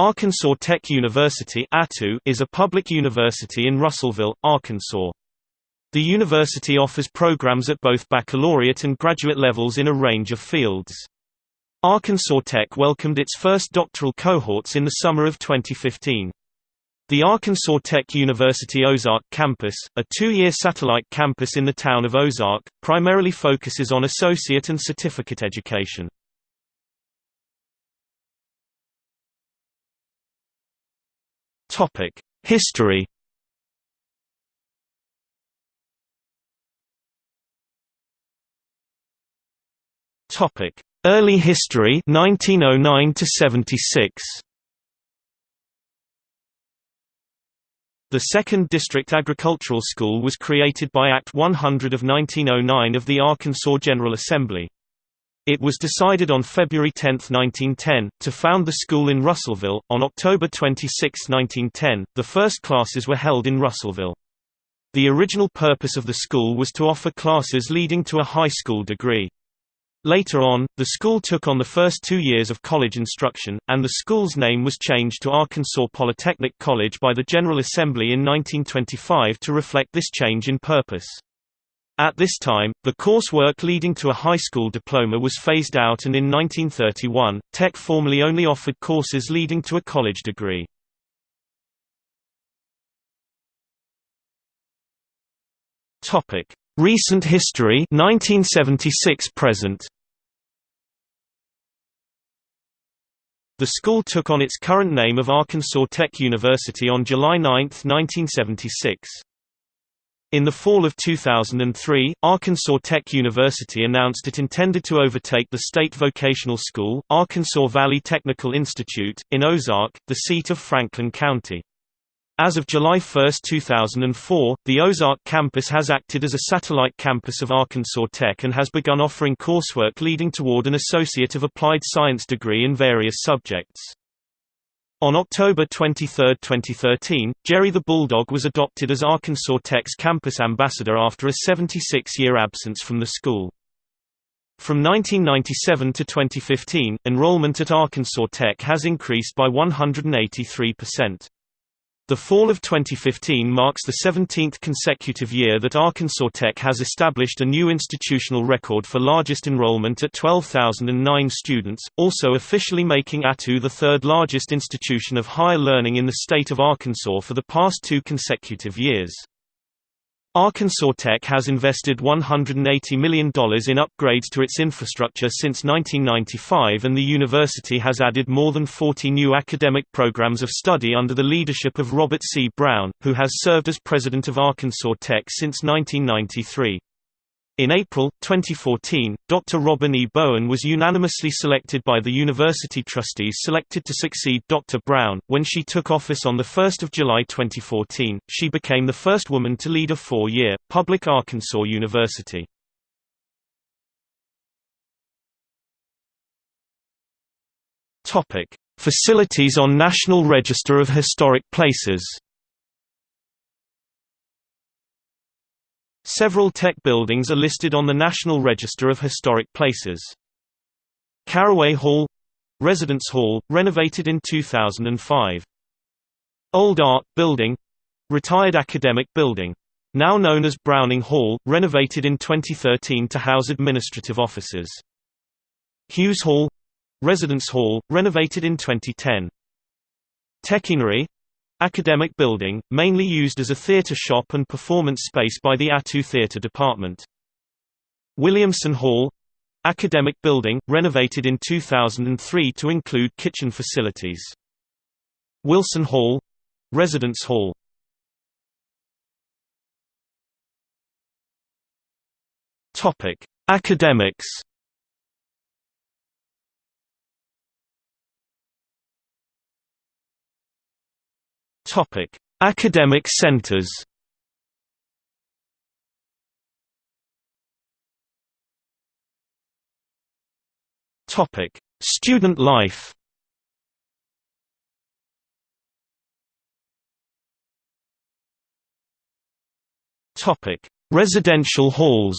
Arkansas Tech University is a public university in Russellville, Arkansas. The university offers programs at both baccalaureate and graduate levels in a range of fields. Arkansas Tech welcomed its first doctoral cohorts in the summer of 2015. The Arkansas Tech University Ozark campus, a two-year satellite campus in the town of Ozark, primarily focuses on associate and certificate education. History. Early history 1909 to 76. The 2nd District Agricultural School was created by Act 100 of 1909 of the Arkansas General Assembly. It was decided on February 10, 1910, to found the school in Russellville. On October 26, 1910, the first classes were held in Russellville. The original purpose of the school was to offer classes leading to a high school degree. Later on, the school took on the first two years of college instruction, and the school's name was changed to Arkansas Polytechnic College by the General Assembly in 1925 to reflect this change in purpose. At this time, the coursework leading to a high school diploma was phased out and in 1931, Tech formally only offered courses leading to a college degree. Recent history 1976 present. The school took on its current name of Arkansas Tech University on July 9, 1976. In the fall of 2003, Arkansas Tech University announced it intended to overtake the state vocational school, Arkansas Valley Technical Institute, in Ozark, the seat of Franklin County. As of July 1, 2004, the Ozark campus has acted as a satellite campus of Arkansas Tech and has begun offering coursework leading toward an Associate of Applied Science degree in various subjects. On October 23, 2013, Jerry the Bulldog was adopted as Arkansas Tech's campus ambassador after a 76-year absence from the school. From 1997 to 2015, enrollment at Arkansas Tech has increased by 183%. The fall of 2015 marks the 17th consecutive year that Arkansas Tech has established a new institutional record for largest enrollment at 12,009 students, also officially making ATU the third largest institution of higher learning in the state of Arkansas for the past two consecutive years. Arkansas Tech has invested $180 million in upgrades to its infrastructure since 1995 and the university has added more than 40 new academic programs of study under the leadership of Robert C. Brown, who has served as president of Arkansas Tech since 1993. In April, 2014, Dr. Robin E. Bowen was unanimously selected by the university trustees selected to succeed Dr. Brown. When she took office on 1 July 2014, she became the first woman to lead a four-year, public Arkansas university. Facilities on National Register of Historic Places Several tech buildings are listed on the National Register of Historic Places. Caraway Hall Residence Hall, renovated in 2005. Old Art Building Retired Academic Building. Now known as Browning Hall, renovated in 2013 to house administrative offices. Hughes Hall Residence Hall, renovated in 2010. Techionery Academic building, mainly used as a theater shop and performance space by the ATU Theater Department. Williamson Hall Academic building, renovated in 2003 to include kitchen facilities. Wilson Hall Residence Hall Academics Topic: Academic centers. Topic: Student life. Topic: Residential halls.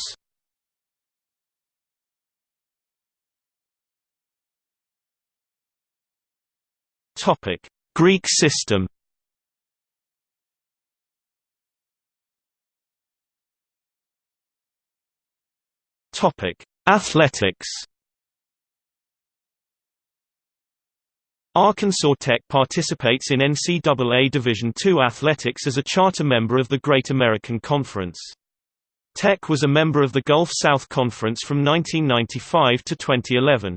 Topic: Greek system. Topic: Athletics. Arkansas Tech participates in NCAA Division II athletics as a charter member of the Great American Conference. Tech was a member of the Gulf South Conference from 1995 to 2011.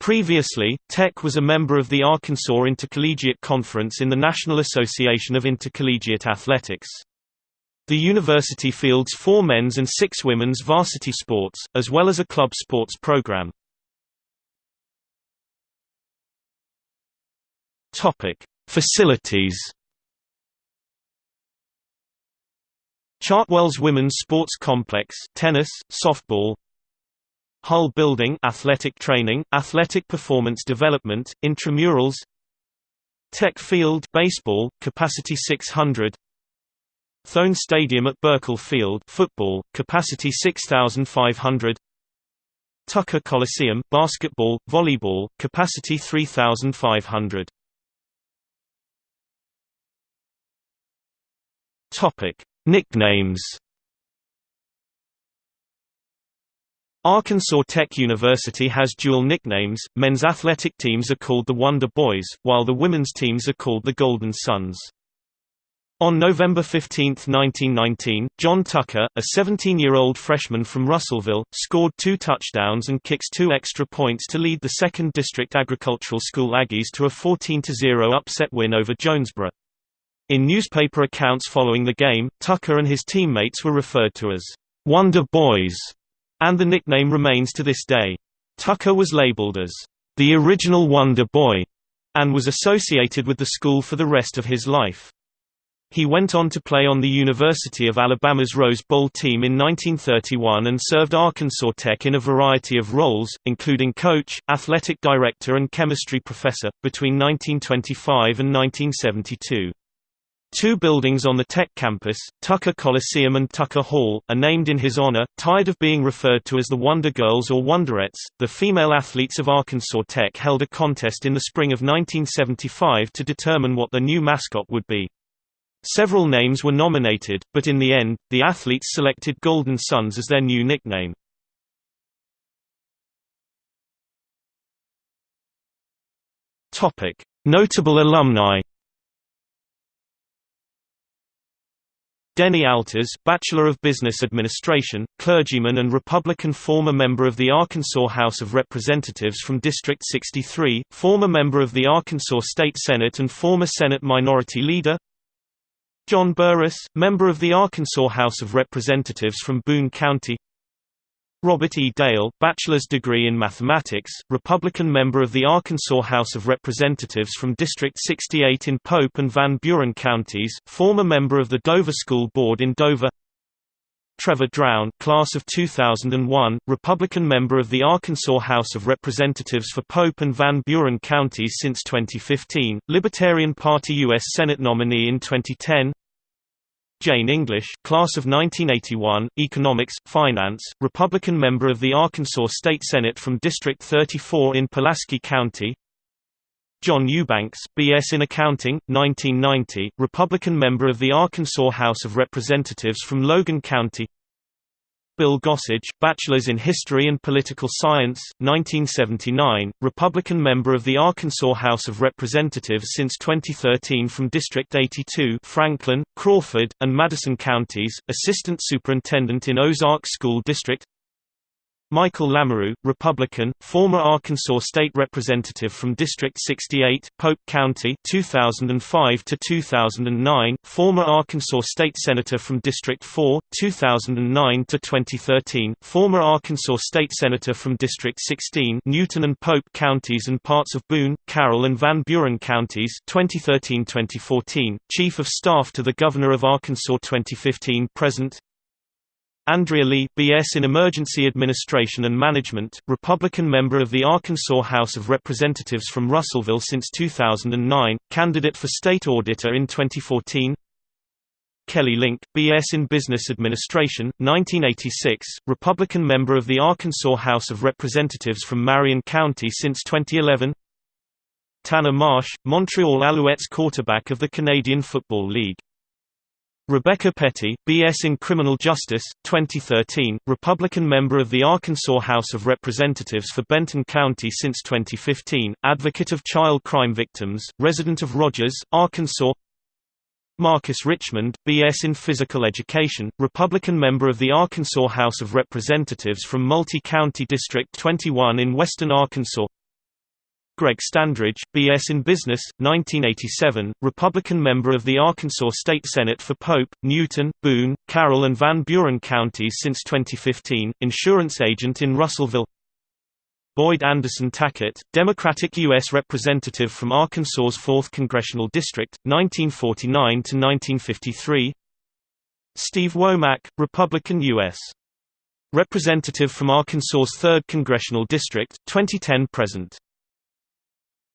Previously, Tech was a member of the Arkansas Intercollegiate Conference in the National Association of Intercollegiate Athletics. The university fields four men's and six women's varsity sports, as well as a club sports program. Facilities Chartwell's Women's Sports Complex tennis, softball, Hull Building athletic training, athletic performance development, intramurals. Tech Field baseball, capacity 600 Thone Stadium at Buerkle Field football, capacity 6500 Tucker Coliseum basketball, volleyball, capacity 3500 Topic: Nicknames. Arkansas Tech University has dual nicknames, men's athletic teams are called the Wonder Boys, while the women's teams are called the Golden Suns. On November 15, 1919, John Tucker, a 17-year-old freshman from Russellville, scored two touchdowns and kicks two extra points to lead the 2nd District Agricultural School Aggies to a 14-0 upset win over Jonesboro. In newspaper accounts following the game, Tucker and his teammates were referred to as Wonder Boys and the nickname remains to this day. Tucker was labeled as the original Wonder Boy and was associated with the school for the rest of his life. He went on to play on the University of Alabama's Rose Bowl team in 1931 and served Arkansas Tech in a variety of roles, including coach, athletic director and chemistry professor, between 1925 and 1972. Two buildings on the Tech campus, Tucker Coliseum and Tucker Hall, are named in his honor. Tired of being referred to as the Wonder Girls or Wonderettes, the female athletes of Arkansas Tech held a contest in the spring of 1975 to determine what the new mascot would be. Several names were nominated, but in the end, the athletes selected Golden Suns as their new nickname. Notable alumni Denny Altes, Bachelor of Business Administration, clergyman and Republican former member of the Arkansas House of Representatives from District 63, former member of the Arkansas State Senate and former Senate Minority Leader John Burris, member of the Arkansas House of Representatives from Boone County Robert E. Dale, bachelor's degree in mathematics, Republican member of the Arkansas House of Representatives from District 68 in Pope and Van Buren counties, former member of the Dover School Board in Dover Trevor Drown, class of 2001, Republican member of the Arkansas House of Representatives for Pope and Van Buren counties since 2015, Libertarian Party U.S. Senate nominee in 2010 Jane English, class of 1981, Economics, Finance, Republican member of the Arkansas State Senate from District 34 in Pulaski County. John Eubanks, B.S. in Accounting, 1990, Republican member of the Arkansas House of Representatives from Logan County. Bill Gossage, Bachelor's in History and Political Science, 1979, Republican member of the Arkansas House of Representatives since 2013 from District 82 Franklin, Crawford, and Madison counties, Assistant Superintendent in Ozark School District Michael Lamoureux, Republican, former Arkansas State Representative from District 68, Pope County 2005 to 2009, former Arkansas State Senator from District 4, 2009 to 2013, former Arkansas State Senator from District 16, Newton and Pope counties and parts of Boone, Carroll and Van Buren counties 2013-2014, Chief of Staff to the Governor of Arkansas 2015 present Andrea Lea, B.S. in Emergency Administration and Management, Republican member of the Arkansas House of Representatives from Russellville since 2009, candidate for state auditor in 2014 Kelly Linck, B.S. in Business Administration, 1986, Republican member of the Arkansas House of Representatives from Marion County since 2011 Tanner Marsh, Montreal Alouettes quarterback of the Canadian Football League. Rebecca Petty, B.S. in Criminal Justice, 2013, Republican member of the Arkansas House of Representatives for Benton County since 2015, advocate of child crime victims, resident of Rogers, Arkansas Marcus Richmond, B.S. in Physical Education, Republican member of the Arkansas House of Representatives from Multi-County District 21 in western Arkansas Greg Standridge, B.S. in Business, 1987, Republican member of the Arkansas State Senate for Pope, Newton, Boone, Carroll and Van Buren counties since 2015, insurance agent in Russellville Boyd Anderson Tackett, Democratic U.S. Representative from Arkansas's 4th Congressional District, 1949 to 1953 Steve Womack, Republican U.S. Representative from Arkansas's 3rd Congressional District, 2010–present